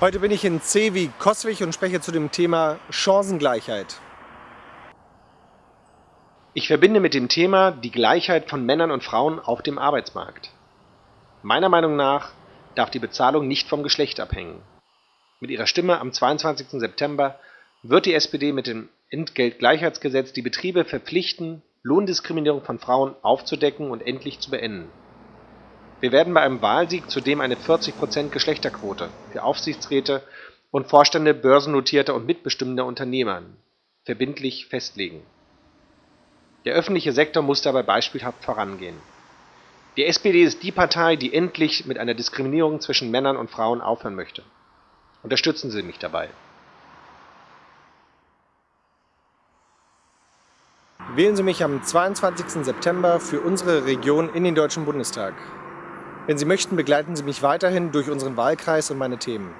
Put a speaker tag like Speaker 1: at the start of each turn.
Speaker 1: Heute bin ich in C wie Koswig und spreche zu dem Thema Chancengleichheit.
Speaker 2: Ich verbinde mit dem Thema die Gleichheit von Männern und Frauen auf dem Arbeitsmarkt. Meiner Meinung nach darf die Bezahlung nicht vom Geschlecht abhängen. Mit ihrer Stimme am 22. September wird die SPD mit dem Entgeltgleichheitsgesetz die Betriebe verpflichten, Lohndiskriminierung von Frauen aufzudecken und endlich zu beenden. Wir werden bei einem Wahlsieg zudem eine 40% Geschlechterquote für Aufsichtsräte und Vorstände börsennotierter und mitbestimmender Unternehmen verbindlich festlegen. Der öffentliche Sektor muss dabei beispielhaft vorangehen. Die SPD ist die Partei, die endlich mit einer Diskriminierung zwischen Männern und Frauen aufhören möchte. Unterstützen Sie mich dabei.
Speaker 1: Wählen Sie mich am 22. September für unsere Region in den Deutschen Bundestag. Wenn Sie möchten, begleiten Sie mich weiterhin durch unseren Wahlkreis und meine Themen.